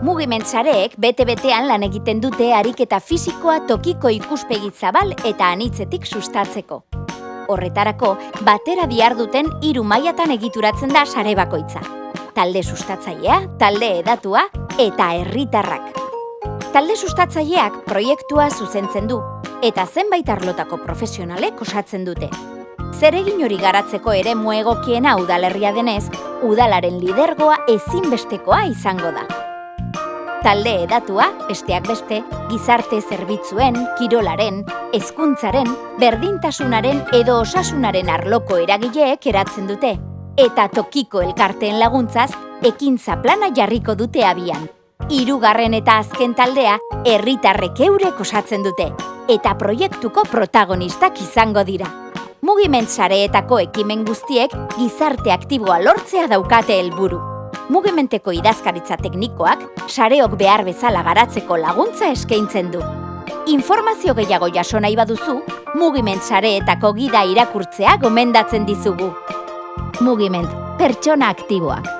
Mugimentzareek bete-betean lan egiten dute ariketa fisikoa tokiko ikuspegi zabal eta anitzetik sustatzeko. Horretarako, batera bihar duten hiru mailatan egituratzen da sare bakoitza. Talde sustatzailea, talde edatua eta herritarrak. Talde sustatzaileak proiektua zuzentzen du eta zenbait arlotako profesionalek osatzen dute. Zeregin hori garatzeko ere muegokiena udalerria denez, udalaren lidergoa ezinbestekoa izango da. Talde edatua, besteak beste, gizarte zerbitzuen, kirolaren, hezkuntzaren, berdintasunaren edo osasunaren arloko eragileek eratzen dute, eta tokiko elkarteen laguntzaz, ekintza plana jarriko dute abian. Hirugarren eta azken taldea, herritarrek eurek osatzen dute, eta proiektuko protagonistak izango dira. Mugiment sareetako ekimen guztiek gizarte aktiboa lortzea daukate helburu. Mugimenteko idazkaritza teknikoak sareok behar bezala garatzeko laguntza eskaintzen du. Informazio gehiago jaso nahi baduzu, Mugiment sareetako gida irakurtzea gomendatzen dizugu. Mugiment, pertsona aktiboak.